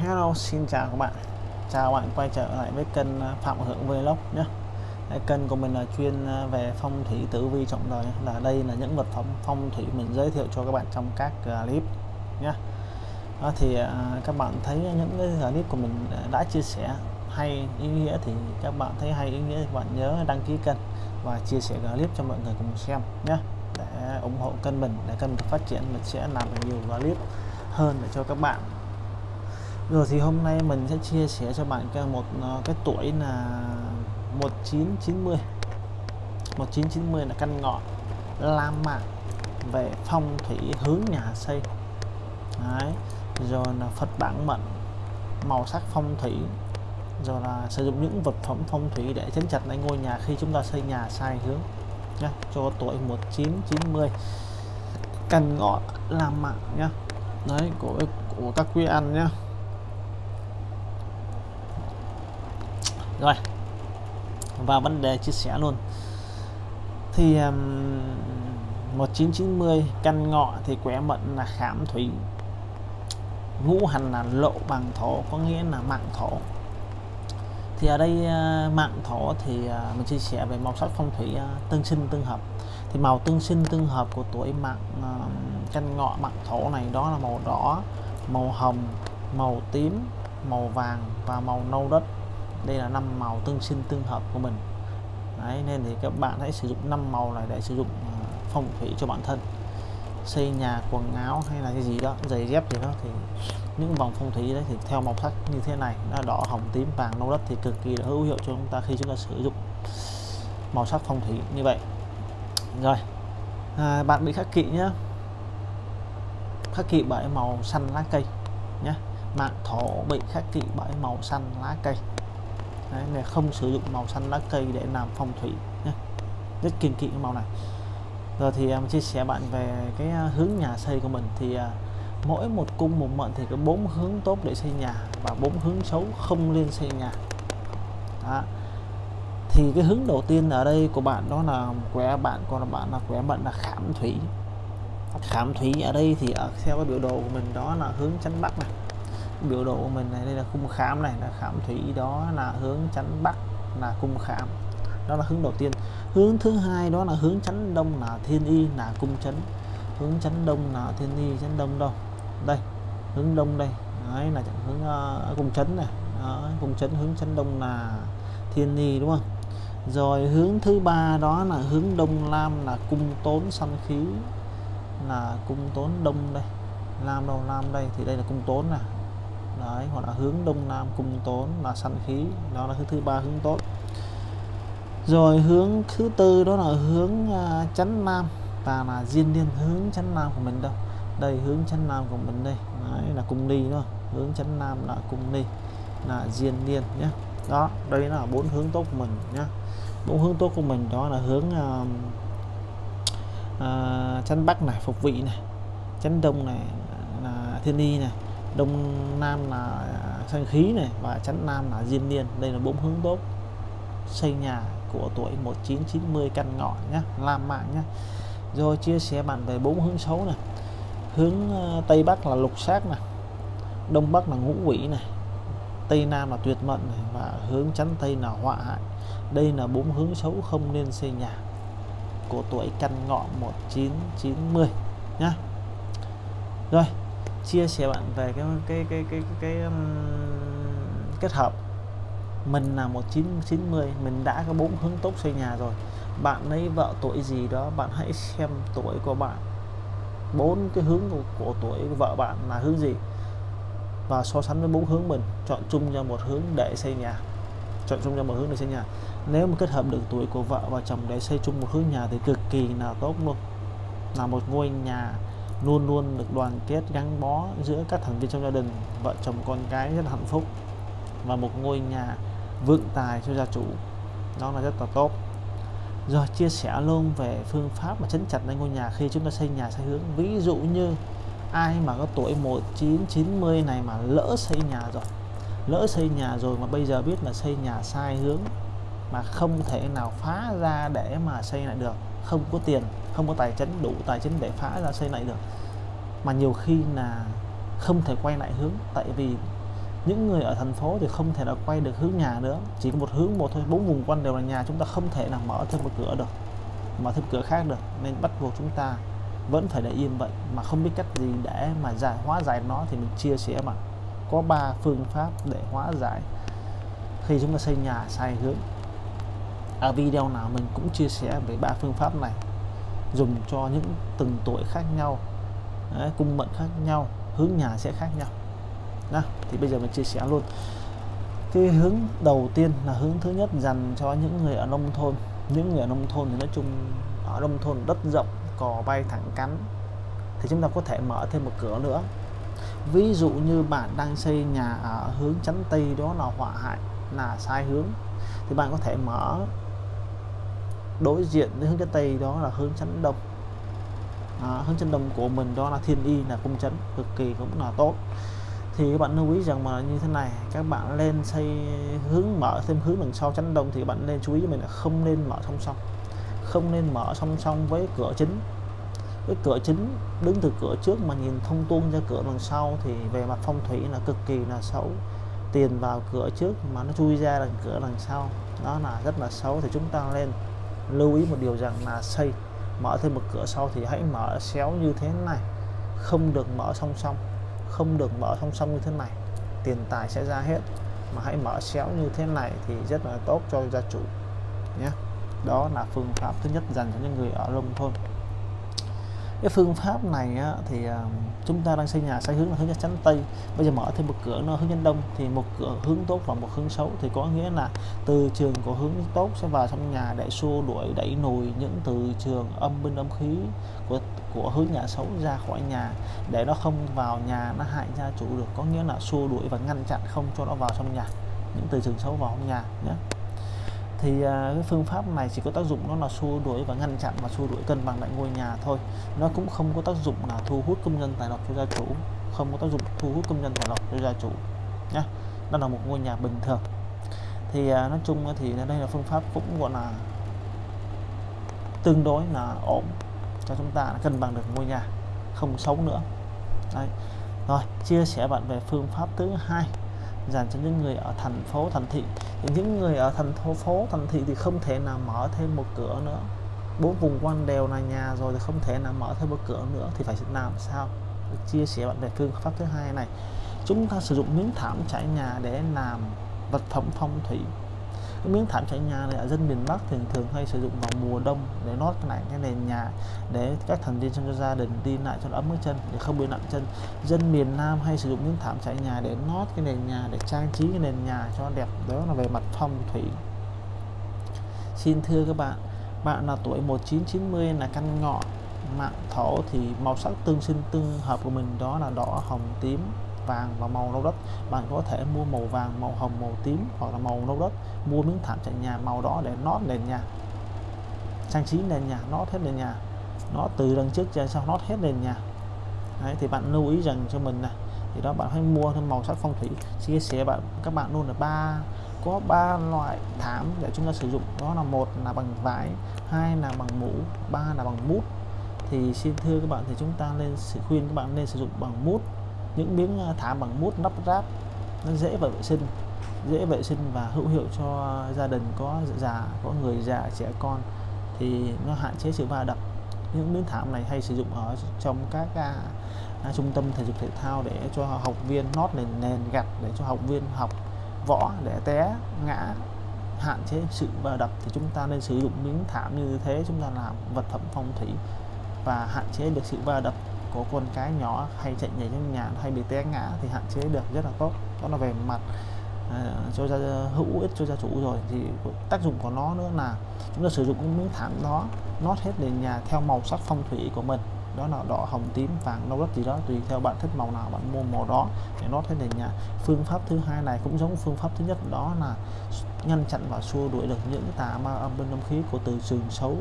Hello, xin chào các bạn. Chào các bạn quay trở lại với kênh à, Phạm Hưởng Vlog nhé. Kênh của mình là chuyên à, về phong thủy tử vi trọng đời. Là đây là những vật phẩm phong thủy mình giới thiệu cho các bạn trong các à, clip nhé. Đó, thì các bạn thấy những cái clip của mình đã chia sẻ hay, ý nghĩa thì các bạn thấy hay, ý nghĩa thì các bạn nhớ đăng ký kênh và chia sẻ clip cho mọi người cùng xem nhé. Để ủng hộ kênh mình, để kênh phát triển, mình sẽ làm nhiều clip hơn để cho các bạn rồi thì hôm nay mình sẽ chia sẻ cho bạn cái một ờ, cái tuổi là 1990 1990 là căn ngọ, la mã về phong thủy hướng nhà xây. Đấy. rồi là Phật bản mệnh, màu sắc phong thủy. Rồi là sử dụng những vật phẩm phong thủy để chấn chặt lại ngôi nhà khi chúng ta xây nhà sai hướng. Nhé cho tuổi 1990 căn ngọ làm mạng nhá. Đấy, của của các quý anh nhá. Rồi. Và vấn đề chia sẻ luôn. Thì um, 1990 căn ngọ thì quẻ mệnh là khảm thủy. Ngũ hành là lộ bằng thổ có nghĩa là mạng thổ. Thì ở đây uh, mạng thổ thì uh, mình chia sẻ về màu sắc phong thủy uh, tương sinh tương hợp. Thì màu tương sinh tương hợp của tuổi mạng uh, căn ngọ mạng thổ này đó là màu đỏ màu hồng màu tím màu vàng và màu nâu đất đây là năm màu tương sinh tương hợp của mình. Đấy, nên thì các bạn hãy sử dụng năm màu này để sử dụng à, phong thủy cho bản thân. Xây nhà quần áo hay là cái gì đó giày dép gì đó thì những vòng phong thủy đấy thì theo màu sắc như thế này nó đỏ hồng tím vàng nâu đất thì cực kỳ là hữu hiệu cho chúng ta khi chúng ta sử dụng màu sắc phong thủy như vậy. Rồi à, bạn bị khắc kỵ nhé khắc kỵ bởi màu xanh lá cây nhé mạng thổ bị khắc kỵ bởi màu xanh lá cây. Đấy, này không sử dụng màu xanh lá cây để làm phong thủy nhé. rất kiên kỵ cái màu này. Rồi thì à, em chia sẻ bạn về cái à, hướng nhà xây của mình. Thì à, mỗi một cung một mệnh thì có bốn hướng tốt để xây nhà và bốn hướng xấu không nên xây nhà. Đó. thì cái hướng đầu tiên ở đây của bạn đó là quẻ bạn còn là bạn là quẻ mệnh là khảm thủy. Khảm thủy ở đây thì ở theo cái biểu đồ của mình đó là hướng chánh bắc này biểu đồ của mình này đây là cung khám này là khám thủy đó là hướng chắn bắc là cung khám. Đó là hướng đầu tiên. Hướng thứ hai đó là hướng chắn đông là thiên y là cung chấn hướng chắn đông là thiên y chắn đông đâu? Đây hướng đông đây. Đấy là hướng uh, cung chấn này. Đó, cung chấn hướng chắn đông là thiên y đúng không? Rồi hướng thứ ba đó là hướng đông nam là cung tốn săn khí là cung tốn đông đây. Nam đâu? Nam đây. Thì đây là cung tốn này đấy hoặc là hướng đông nam cung tốn là sẵn khí. Đó là hướng thứ ba hướng tốt. Rồi hướng thứ tư đó là hướng uh, nam. Và là diên niên hướng chấn nam của mình đâu? Đây hướng chấn nam của mình đây. Đấy là cung ni đó hướng chấn nam là cung ni là diên niên nhé đó đây là bốn hướng tốt của mình nhé bốn hướng tốt của mình đó là hướng à, à, uh, uh, chắn bắc này phục vị này chấn đông này là thiên y này đông nam là xanh khí này và chắn nam là diên niên. Đây là bốn hướng tốt. Xây nhà của tuổi 1990 căn ngọ nhé làm mạng nhé rồi chia sẻ bạn về bốn hướng xấu này. Hướng ờ, tây bắc là lục sát này, đông bắc là ngũ quỷ này, tây nam là tuyệt mệnh này và hướng chắn tây là họa hại. Đây là bốn hướng xấu không nên xây nhà của tuổi căn ngọ 1990 nhá. Rồi chia sẻ bạn về cái cái cái cái cái, cái um, kết hợp. Mình là 1990 mình đã có bốn hướng tốt xây nhà rồi. Bạn lấy vợ tuổi gì đó bạn hãy xem tuổi của bạn. Bốn cái hướng của, của tuổi của vợ bạn là hướng gì? Và so sánh với bốn hướng mình chọn chung cho một hướng để xây nhà. Chọn chung cho một hướng để xây nhà. Nếu mà kết hợp được tuổi của vợ và chồng để xây chung một hướng nhà thì cực kỳ là tốt luôn. Là một ngôi nhà luôn luôn được đoàn kết gắn bó giữa các thành viên trong gia đình, vợ chồng con cái rất là hạnh phúc và một ngôi nhà vượng tài cho gia chủ. Đó là rất là tốt. Rồi chia sẻ luôn về phương pháp mà chấn chặt lên ngôi nhà khi chúng ta xây nhà sai hướng. Ví dụ như ai mà có tuổi 1990 này mà lỡ xây nhà rồi, lỡ xây nhà rồi mà bây giờ biết là xây nhà sai hướng mà không thể nào phá ra để mà xây lại được, không có tiền không có tài chính, đủ tài chính để phá ra xây lại được. Mà nhiều khi là không thể quay lại hướng, tại vì những người ở thành phố thì không thể là quay được hướng nhà nữa. Chỉ có một hướng một thôi, bốn vùng quanh đều là nhà, chúng ta không thể nào mở thêm một cửa được, mở thêm cửa khác được. Nên bắt buộc chúng ta vẫn phải để yên vậy, mà không biết cách gì để mà giải, hóa giải nó thì mình chia sẻ mà. Có ba phương pháp để hóa giải khi chúng ta xây nhà, sai hướng. Ở video nào mình cũng chia sẻ về ba phương pháp này dùng cho những từng tuổi khác nhau Đấy, cung mệnh khác nhau hướng nhà sẽ khác nhau. Đó, thì bây giờ mình chia sẻ luôn. Cái hướng đầu tiên là hướng thứ nhất dành cho những người ở nông thôn. Những người ở nông thôn thì nói chung ở nông thôn đất rộng cò bay thẳng cắn thì chúng ta có thể mở thêm một cửa nữa. Ví dụ như bạn đang xây nhà ở hướng chắn tây đó là họa hại là sai hướng thì bạn có thể mở đối diện với hướng chân tây đó là hướng chấn đông. À, hướng chân đông của mình đó là thiên y là cung chấn cực kỳ cũng là tốt. Thì các bạn lưu ý rằng mà như thế này các bạn lên xây hướng mở thêm hướng đằng sau chấn đông thì các bạn nên chú ý cho mình là không nên mở song song. Không nên mở song song với cửa chính. Cái cửa chính đứng từ cửa trước mà nhìn thông tuôn ra cửa đằng sau thì về mặt phong thủy là cực kỳ là xấu. Tiền vào cửa trước mà nó chui ra đằng cửa đằng sau đó là rất là xấu thì chúng ta lên lưu ý một điều rằng là xây, mở thêm một cửa sau thì hãy mở xéo như thế này. Không được mở song song, không được mở song song như thế này. Tiền tài sẽ ra hết, mà hãy mở xéo như thế này thì rất là tốt cho gia chủ nhé. Đó là phương pháp thứ nhất dành cho những người ở nông thôn cái phương pháp này á, thì à, chúng ta đang xây nhà sai hướng là hướng chắn tây. Bây giờ mở thêm một cửa nó hướng nhân đông thì một cửa hướng tốt và một hướng xấu. Thì có nghĩa là từ trường của hướng tốt sẽ vào trong nhà để xua đuổi đẩy nùi những từ trường âm binh âm khí của của hướng nhà xấu ra khỏi nhà. Để nó không vào nhà nó hại gia chủ được. Có nghĩa là xua đuổi và ngăn chặn không cho nó vào trong nhà. Những từ trường xấu vào trong nhà nhé thì à, cái phương pháp này chỉ có tác dụng nó là xua đuổi và ngăn chặn và xua đuổi cân bằng lại ngôi nhà thôi. Nó cũng không có tác dụng là thu hút công nhân tài lộc cho gia chủ không có tác dụng thu hút công nhân tài lộc cho gia chủ nhé đó là một ngôi nhà bình thường. Thì à, nói chung thì đây là phương pháp cũng gọi là tương đối là ổn cho chúng ta cân bằng được ngôi nhà không xấu nữa. Đấy. rồi chia sẻ bạn về phương pháp thứ hai dành cho những người ở thành phố, thành thị. Thì những người ở thành phố phố, thành thị thì không thể nào mở thêm một cửa nữa. Bốn vùng quanh đều là nhà rồi thì không thể nào mở thêm một cửa nữa thì phải làm sao? Chia sẻ bạn về phương pháp thứ hai này. Chúng ta sử dụng miếng thảm trải nhà để làm vật phẩm phong thủy cái miếng thảm trải nhà này ở dân miền Bắc thường thường hay sử dụng vào mùa đông để nót lại cái nền nhà, để các thành viên trong gia đình đi lại cho nó ấm cái chân, để không bị nặng chân. Dân miền Nam hay sử dụng miếng thảm trải nhà để nót cái nền nhà, để trang trí cái nền nhà cho đẹp, đó là về mặt phong thủy. Xin thưa các bạn bạn là tuổi 1990 là căn ngọ, mạng thổ thì màu sắc tương sinh tương hợp của mình đó là đỏ, hồng, tím vàng và màu nâu đất. Bạn có thể mua màu vàng màu hồng màu tím hoặc là màu nâu đất. Mua miếng thảm trải nhà màu đó để nót nền nhà. Trang trí nền nhà nót hết nền nhà. Nó từ đằng trước ra sau nót hết nền nhà. Đấy, thì bạn lưu ý rằng cho mình này thì đó bạn hãy mua thêm màu sắc phong thủy. Chia sẻ bạn các bạn luôn là ba có ba loại thảm để chúng ta sử dụng. Đó là một là bằng vải hai là bằng mũ ba là bằng mút thì xin thưa các bạn thì chúng ta nên sự khuyên các bạn nên sử dụng bằng mút những miếng à, thảm bằng mút nắp ráp nó dễ và vệ sinh dễ vệ sinh và hữu hiệu cho gia đình có dạ, già có người già trẻ con thì nó hạn chế sự va đập. Những miếng thảm này hay sử dụng ở trong các à, à, trung tâm thể dục thể thao để cho học viên nót nền nền gạch để cho học viên học võ để té ngã hạn chế sự va đập thì chúng ta nên sử dụng miếng thảm như thế chúng ta làm vật phẩm phong thủy và hạn chế được sự va đập có con cái nhỏ hay chạy nhảy trong nhà hay bị té ngã thì hạn chế được rất là tốt. Đó là về mặt uh, cho gia hữu ích cho gia chủ rồi. Thì tác dụng của nó nữa là chúng ta sử dụng cái miếng thảm đó nót hết nền nhà theo màu sắc phong thủy của mình. Đó là đỏ hồng tím vàng nâu đất gì đó tùy theo bạn thích màu nào bạn mua màu đó để nót hết nền nhà. Phương pháp thứ hai này cũng giống phương pháp thứ nhất đó là ngăn chặn và xua đuổi được những tà ma âm bên âm khí của từ trường xấu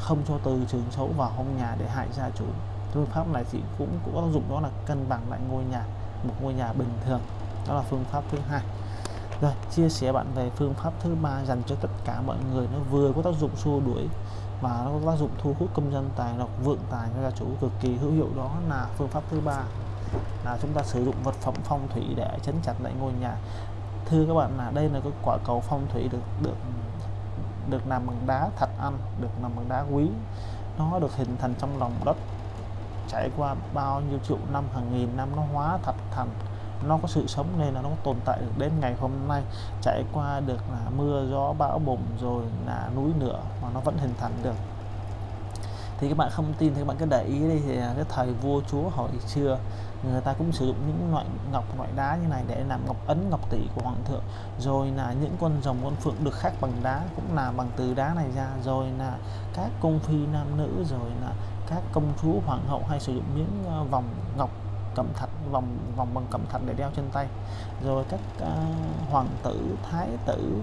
không cho từ trường xấu vào trong nhà để hại gia chủ. Phương pháp này thì cũng có tác dụng đó là cân bằng lại ngôi nhà, một ngôi nhà bình thường. Đó là phương pháp thứ hai. Rồi, chia sẻ bạn về phương pháp thứ ba dành cho tất cả mọi người. Nó vừa có tác dụng xua đuổi và nó có tác dụng thu hút công dân tài lộc, vượng tài cho gia chủ cực kỳ hữu hiệu. Đó là phương pháp thứ ba, là chúng ta sử dụng vật phẩm phong thủy để chấn chặt lại ngôi nhà. Thưa các bạn là đây là cái quả cầu phong thủy được được được làm bằng đá thạch anh, được làm bằng đá quý. Nó được hình thành trong lòng đất trải qua bao nhiêu triệu năm hàng nghìn năm nó hóa thạch thành. Nó có sự sống nên là nó tồn tại được đến ngày hôm nay. Trải qua được là mưa gió bão bùng rồi là núi lửa mà nó vẫn hình thành được thì các bạn không tin thì các bạn cứ để ý đi thì à, cái thời vua chúa hồi xưa người ta cũng sử dụng những loại ngọc loại đá như này để làm ngọc ấn ngọc tỷ của hoàng thượng. Rồi là những con rồng con phượng được khắc bằng đá cũng là bằng từ đá này ra. Rồi là các công phi nam nữ rồi là các công chúa hoàng hậu hay sử dụng những ờ, vòng ngọc cẩm thạch vòng vòng bằng cẩm thạch để đeo trên tay. Rồi các uh, hoàng tử thái tử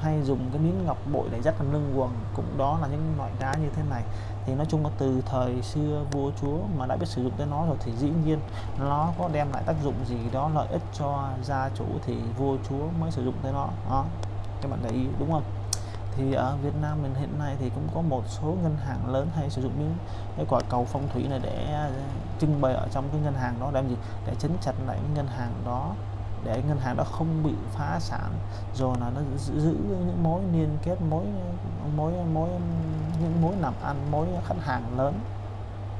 hay dùng cái miếng ngọc bội để dắt làm lưng quần, cũng đó là những loại đá như thế này. Thì nói chung là từ thời xưa vua chúa mà đã biết sử dụng tới nó rồi thì dĩ nhiên nó có đem lại tác dụng gì đó lợi ích cho gia chủ thì vua chúa mới sử dụng tới nó. Đó, các bạn để ý, đúng không? Thì ở Việt Nam mình hiện nay thì cũng có một số ngân hàng lớn hay sử dụng những cái quả cầu phong thủy này để trưng bày ở trong cái ngân hàng đó, để làm gì? Để chấn chặt lại cái ngân hàng đó để ngân hàng đó không bị phá sản rồi là nó giữ những mối liên kết mối mối mối những mối làm ăn mối khách hàng lớn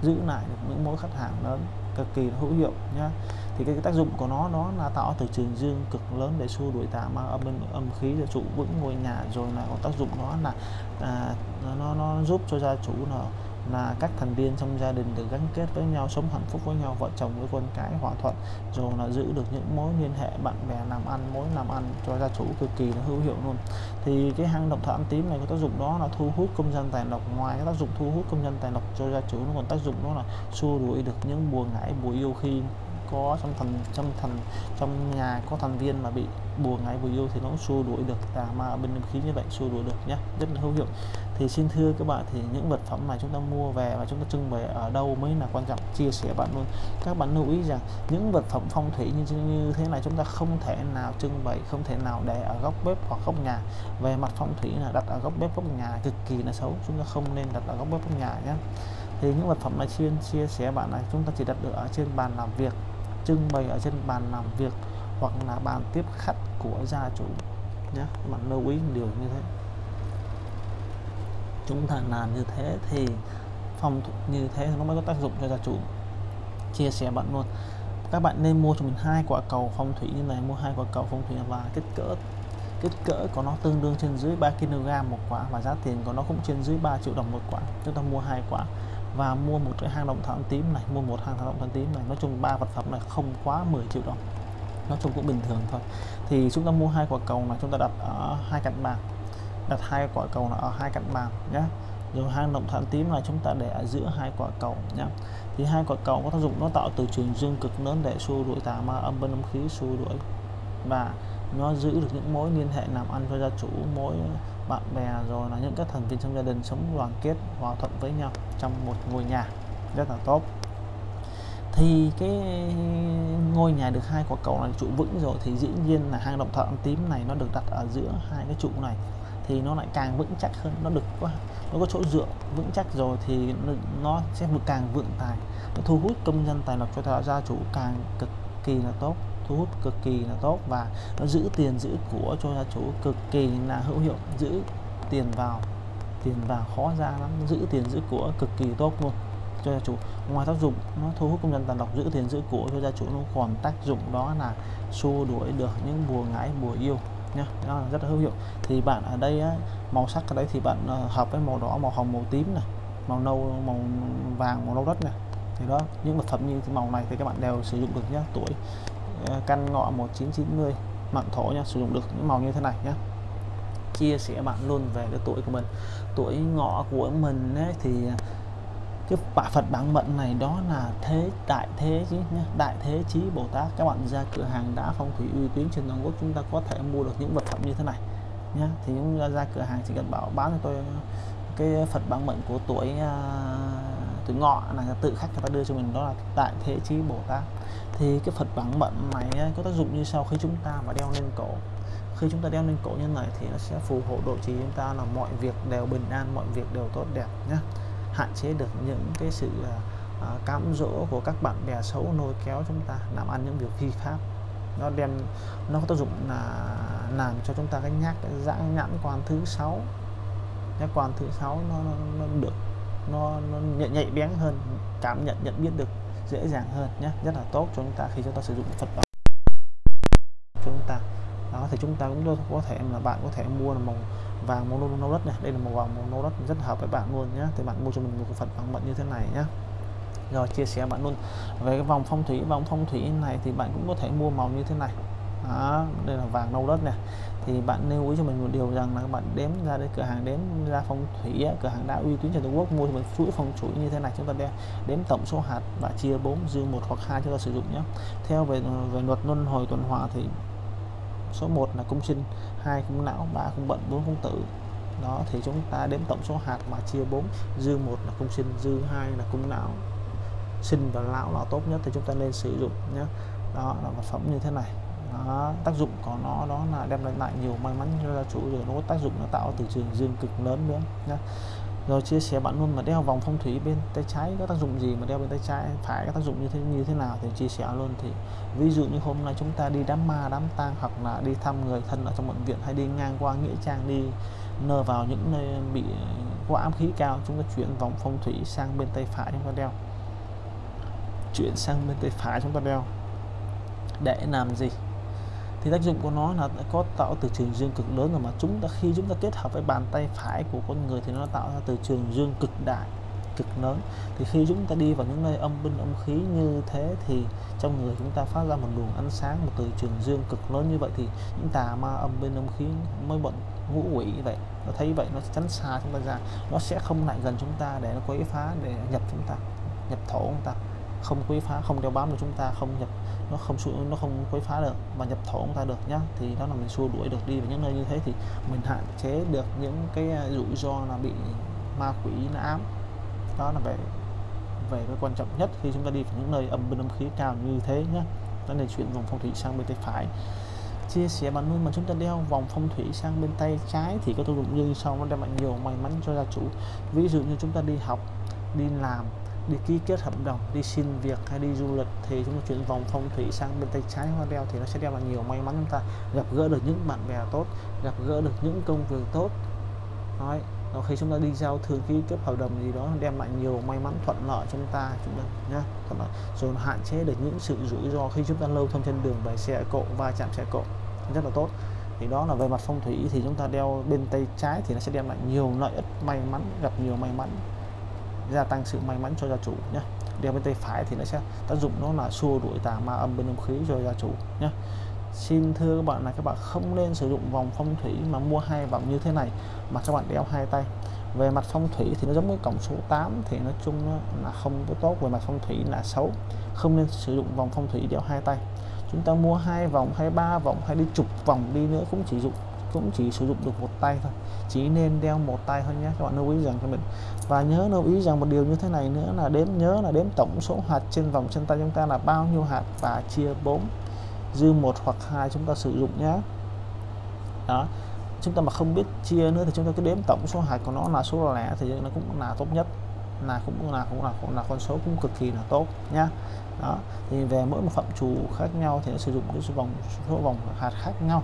giữ lại được những mối khách hàng lớn cực kỳ hữu hiệu nhá. Thì cái, cái tác dụng của nó đó là tạo từ trường dương cực lớn để xua đuổi tà ma âm âm khí cho trụ vững ngôi nhà rồi là có tác dụng đó là à, nó nó giúp cho gia chủ là là các thành viên trong gia đình được gắn kết với nhau, sống hạnh phúc với nhau, vợ chồng với con cái, hòa thuận, rồi là giữ được những mối liên hệ bạn bè làm ăn, mối làm ăn cho gia chủ cực kỳ là hữu hiệu luôn. Thì cái hang động thổ ăn tím này có tác dụng đó là thu hút công dân tài lộc. Ngoài cái tác dụng thu hút công dân tài lộc cho gia chủ, nó còn tác dụng đó là xua đuổi được những buồn ngải, bùi yêu khi có trong thành trong thành trong nhà có thành viên mà bị bùa ngày bùa yêu thì nó xua đuổi được. Tà ma bên khí như vậy xua đuổi được nhé rất là hữu hiệu. Thì xin thưa các bạn, thì những vật phẩm này chúng ta mua về và chúng ta trưng bày ở đâu mới là quan trọng? Chia sẻ bạn luôn. Các bạn lưu ý rằng, những vật phẩm phong thủy như như thế này chúng ta không thể nào trưng bày, không thể nào để ở góc bếp hoặc góc nhà. Về mặt phong thủy là đặt ở góc bếp, góc nhà cực kỳ là xấu. Chúng ta không nên đặt ở góc bếp, góc nhà nhé thì những vật phẩm này chuyên chia sẻ bạn này. Chúng ta chỉ đặt được ở trên bàn làm việc trưng bày ở trên bàn làm việc hoặc là bàn tiếp khách của gia chủ. Nhé bạn lưu ý điều như thế. Chúng ta làm như thế thì phòng như thế nó mới có tác dụng cho gia chủ. Chia sẻ bạn luôn. Các bạn nên mua cho mình hai quả cầu phong thủy như này, mua hai quả cầu phong thủy và kích cỡ kích cỡ của nó tương đương trên dưới 3 kg một quả và giá tiền của nó cũng trên dưới 3 triệu đồng một quả. Chúng ta mua hai quả và mua một cái hang động thảm tím này, mua một hang động thảm tím này. Nói chung ba vật phẩm này không quá 10 triệu đồng. Nói chung cũng bình thường thôi. Thì chúng ta mua hai quả cầu này, chúng ta đặt ở hai cạnh bàn. Đặt hai quả cầu ở hai cạnh bàn nhé rồi hang động thảm tím là chúng ta để ở giữa hai quả cầu nhé thì hai quả cầu có tác dụng nó tạo từ trường dương cực lớn để xua đuổi tà ma, âm bên âm khí, xua đuổi và nó giữ được những mối liên hệ làm ăn cho gia chủ, mối bạn bè rồi là những các thành viên trong gia đình sống đoàn kết, hòa thuận với nhau trong một ngôi nhà rất là tốt. Thì cái ngôi nhà được hai quả cầu là trụ vững rồi thì dĩ nhiên là hang động thợ tím này nó được đặt ở giữa hai cái trụ này thì nó lại càng vững chắc hơn, nó được quá nó có chỗ dựa vững chắc rồi thì nó sẽ càng vượng tài, nó thu hút công dân tài lộc cho gia chủ càng cực kỳ là tốt thu hút cực kỳ là tốt và nó giữ tiền giữ của cho gia chủ cực kỳ là hữu hiệu giữ tiền vào tiền vào khó ra lắm giữ tiền giữ của cực kỳ tốt luôn cho gia chủ. Ngoài tác dụng nó thu hút công dân tàn độc giữ tiền giữ của cho gia chủ nó còn tác dụng đó là xua đuổi được những bùa ngải bùa yêu nhá nó là rất là hữu hiệu. Thì bạn ở đây á, màu sắc ở đây thì bạn ờ, hợp với màu đỏ màu hồng màu tím này màu nâu màu vàng màu nâu đất này. Thì đó những vật phẩm như màu này thì các bạn đều sử dụng được nhé tuổi Ờ, căn ngọ 1990 mạng thổ nha sử dụng được những màu như thế này nhé chia sẻ bạn luôn về cái tuổi của mình. Tuổi ngọ của mình ấy, thì à, cái bả Phật bản mệnh này đó là thế đại thế chứ nhé đại thế chí Bồ Tát. Các bạn ra cửa hàng đá phong thủy uy tín trên toàn quốc chúng ta có thể mua được những vật phẩm như thế này nhé thì chúng ta ra cửa hàng chỉ cần bảo bán cho tôi cái Phật bản mệnh của tuổi uh, từ ngọ là tự khách người ta đưa cho mình đó là đại thế chí Bồ Tát. Thì cái Phật bản mệnh này có tác dụng như sau. Khi chúng ta mà đeo lên cổ khi chúng ta đeo lên cổ như này thì nó sẽ phù hộ độ trì chúng ta là mọi việc đều bình an mọi việc đều tốt đẹp nhé hạn chế được những cái sự à, cám dỗ của các bạn bè xấu nôi kéo chúng ta làm ăn những việc phi pháp. Nó đem nó có tác dụng là làm cho chúng ta cái nhát cái giãn nhãn quan thứ sáu. Nhãn quan thứ sáu nó, nó, nó được nó, nó nhạy, nhạy bén hơn cảm nhận nhận biết được dễ dàng hơn nhé. Rất là tốt cho chúng ta khi chúng ta sử dụng Phật bảo. Chúng ta đó thì chúng ta cũng có thể là bạn có thể mua là màu vàng màu nâu đất này. Đây là màu vàng màu nâu đất rất hợp với bạn luôn nhé. Thì bạn mua cho mình một cái Phật bằng mận như thế này nhé. Rồi chia sẻ bạn luôn. Về cái vòng phong thủy vòng phong thủy này thì bạn cũng có thể mua màu như thế này đó, đây là vàng nâu đất này thì bạn lưu ý cho mình một điều rằng là các bạn đếm ra đây cửa hàng đếm ra phong thủy cửa hàng đã uy tín trên Trung Quốc mua cho mình chuỗi phong thủy như thế này chúng ta đếm, đếm tổng số hạt và chia 4 dư một hoặc hai chúng ta sử dụng nhé. Theo về về luật luân hồi tuần hoàn thì số 1 là cung sinh hai cung não ba cung bận bốn cung tử. Đó thì chúng ta đếm tổng số hạt mà chia 4 dư một là cung sinh dư hai là cung não. Sinh và lão là tốt nhất thì chúng ta nên sử dụng nhé. Đó là vật phẩm như thế này đó, tác dụng của nó đó là đem lại nhiều may mắn cho gia chủ rồi nó có tác dụng nó tạo từ trường dương cực lớn nữa nhé rồi chia sẻ bạn luôn mà đeo vòng phong thủy bên tay trái có tác dụng gì mà đeo bên tay trái? Phải có tác dụng như thế như thế nào thì chia sẻ luôn thì ví dụ như hôm nay chúng ta đi đám ma đám tang hoặc là đi thăm người thân ở trong bệnh viện hay đi ngang qua nghĩa trang đi nơ vào những nơi bị có ám khí cao chúng ta chuyển vòng phong thủy sang bên tay phải chúng ta đeo. Chuyển sang bên tay phải chúng ta đeo. Để làm gì? Thì tác dụng của nó là có tạo từ trường dương cực lớn rồi mà chúng ta, khi chúng ta kết hợp với bàn tay phải của con người thì nó tạo ra từ trường dương cực đại, cực lớn. Thì khi chúng ta đi vào những nơi âm binh, âm khí như thế thì trong người chúng ta phát ra một luồng ánh sáng, một từ trường dương cực lớn như vậy thì những tà ma âm binh, âm khí mới bận ngũ quỷ vậy. Nó thấy vậy nó tránh xa chúng ta ra. Nó sẽ không lại gần chúng ta để nó quấy phá, để nhập chúng ta, nhập thổ chúng ta. Không quấy phá, không đeo bám được chúng ta, không nhập nó không nó không quấy phá được và nhập thổ chúng ta được nhá. Thì đó là mình xua đuổi được đi vào những nơi như thế thì mình hạn chế được những cái à, rủi ro là bị ma quỷ nó ám. Đó là về về cái quan trọng nhất khi chúng ta đi vào những nơi âm bên âm khí cao như thế nhé đó là chuyển vòng phong thủy sang bên tay phải. Chia sẻ bạn luôn mà chúng ta đeo vòng phong thủy sang bên tay trái thì có tác dụng như sau, nó đem lại nhiều may mắn cho gia chủ. Ví dụ như chúng ta đi học, đi làm đi ký kết hợp đồng, đi xin việc hay đi du lịch thì chúng ta chuyển vòng phong thủy sang bên tay trái hoa đeo thì nó sẽ đem lại nhiều may mắn chúng ta. Gặp gỡ được những bạn bè tốt, gặp gỡ được những công việc tốt. Nói rồi khi chúng ta đi giao thương, ký kết hợp đồng gì đó, đem lại nhiều may mắn thuận lợi chúng ta chúng ta nhá thuận lợi rồi hạn chế được những sự rủi ro khi chúng ta lâu thông trên đường về xe cộ, va chạm xe cộ, rất là tốt. Thì đó là về mặt phong thủy thì chúng ta đeo bên tay trái thì nó sẽ đem lại nhiều lợi ích, may mắn, gặp nhiều may mắn gia tăng sự may mắn cho gia chủ nhé. Đeo bên tay phải thì nó sẽ tác dụng nó là xua đuổi tà ma âm bên âm khí cho gia chủ nhé. Xin thưa các bạn là các bạn không nên sử dụng vòng phong thủy mà mua hai vòng như thế này mà các bạn đeo hai tay. Về mặt phong thủy thì nó giống với cổng số 8 thì nói chung là không có tốt, về mặt phong thủy là xấu. Không nên sử dụng vòng phong thủy đeo hai tay. Chúng ta mua hai vòng hay ba vòng hay đi chục vòng đi nữa cũng chỉ dụng cũng chỉ sử dụng được một tay thôi. Chỉ nên đeo một tay thôi nhé, các bạn lưu ý rằng cho mình. Và nhớ lưu ý rằng một điều như thế này nữa là đếm, nhớ là đếm tổng số hạt trên vòng chân tay chúng ta là bao nhiêu hạt và chia 4 dư một hoặc hai chúng ta sử dụng nhé. Đó, chúng ta mà không biết chia nữa thì chúng ta cứ đếm tổng số hạt của nó là số lẻ thì nó cũng là tốt nhất, là cũng là cũng là cũng là con số cũng cực kỳ là tốt nhá. Đó, thì về mỗi một phạm chủ khác nhau thì nó sử dụng cái số vòng số vòng hạt khác nhau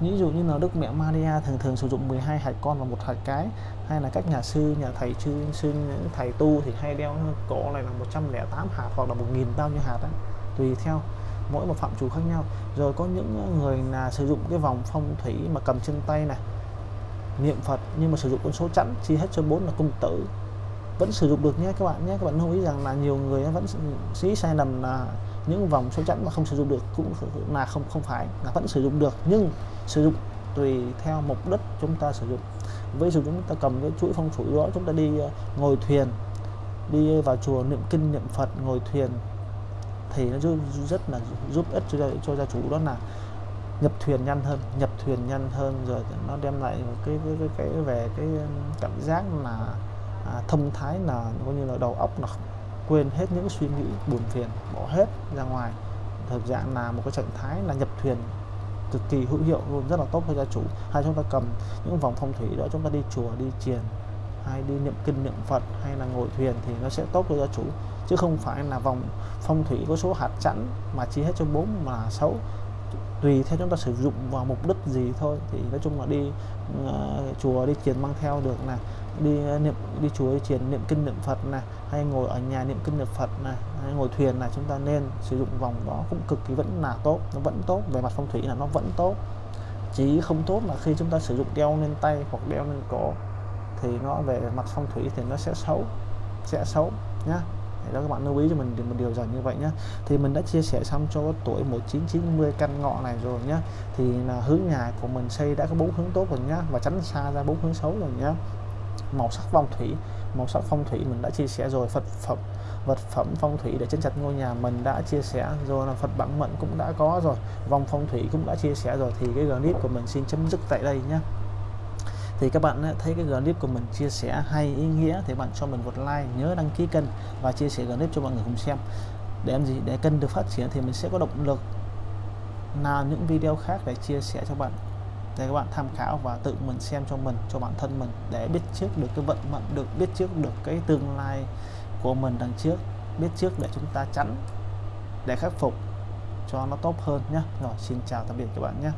ví dụ như là Đức Mẹ Maria thường thường sử dụng 12 hạt con và một hạt cái. Hay là các nhà sư, nhà thầy sư sư, thầy tu thì hay đeo cổ này là 108 hạt hoặc là 1.000 bao nhiêu hạt đấy tùy theo, mỗi một phạm chủ khác nhau. Rồi có những người là sử dụng cái vòng phong thủy mà cầm trên tay này niệm Phật nhưng mà sử dụng con số chẵn, chia hết cho bốn là cung tử. Vẫn sử dụng được nhé các bạn nhé. Các bạn lưu ý rằng là nhiều người vẫn sĩ sai lầm là những vòng xoay chẵn mà không sử dụng được cũng là không không phải là vẫn sử dụng được nhưng sử dụng tùy theo mục đích chúng ta sử dụng. Ví dụ chúng ta cầm cái chuỗi phong thủy đó chúng ta đi ờ, ngồi thuyền đi vào chùa niệm kinh niệm Phật ngồi thuyền thì nó rất là giúp ích cho, cho gia chủ đó là nhập thuyền nhanh hơn nhập thuyền nhanh hơn rồi nó đem lại cái cái cái, cái về cái cảm giác là à, thông thái là coi như là đầu óc là quên hết những suy nghĩ buồn phiền bỏ hết ra ngoài. Thực dạng là một cái trạng thái là nhập thuyền cực kỳ hữu hiệu luôn rất là tốt cho gia chủ. Hay chúng ta cầm những vòng phong thủy đó chúng ta đi chùa đi chiền hay đi niệm kinh niệm phật hay là ngồi thuyền thì nó sẽ tốt cho gia chủ. Chứ không phải là vòng phong thủy có số hạt chẵn mà chia hết cho bốn mà xấu tùy theo chúng ta sử dụng vào mục đích gì thôi. Thì nói chung là đi uh, chùa đi chiền mang theo được là đi ờ, niệm, đi chúa đi niệm kinh niệm Phật này, hay ngồi ở nhà niệm kinh niệm Phật này, hay ngồi thuyền này, chúng ta nên sử dụng vòng đó cũng cực kỳ vẫn là tốt, nó vẫn tốt, về mặt phong thủy là nó vẫn tốt. Chỉ không tốt là khi chúng ta sử dụng đeo lên tay hoặc đeo lên cổ thì nó về mặt phong thủy thì nó sẽ xấu sẽ xấu nhá. Để đó, các bạn lưu ý cho mình một điều rằng như vậy nhé thì mình đã chia sẻ xong cho tuổi 1990 căn ngọ này rồi nhé. thì là hướng nhà của mình xây đã có bốn hướng tốt rồi nhá, và tránh xa ra bốn hướng xấu rồi nhá màu sắc phong thủy. Màu sắc phong thủy mình đã chia sẻ rồi Phật phẩm, vật phẩm phong thủy để chân chặt ngôi nhà mình đã chia sẻ rồi, là Phật bản mệnh cũng đã có rồi, vòng phong thủy cũng đã chia sẻ rồi, thì cái clip của mình xin chấm dứt tại đây nhé thì các bạn thấy cái clip của mình chia sẻ hay ý nghĩa thì bạn cho mình một like, nhớ đăng ký kênh và chia sẻ clip cho mọi người cùng xem. Để em gì? Để kênh được phát triển thì mình sẽ có động lực. Làm những video khác để chia sẻ cho bạn để các bạn tham khảo và tự mình xem cho mình, cho bản thân mình để biết trước được cái vận mệnh, được, biết trước được cái tương lai của mình đằng trước. Biết trước để chúng ta tránh, để khắc phục cho nó tốt hơn nhé. Rồi, xin chào tạm biệt các bạn nhé.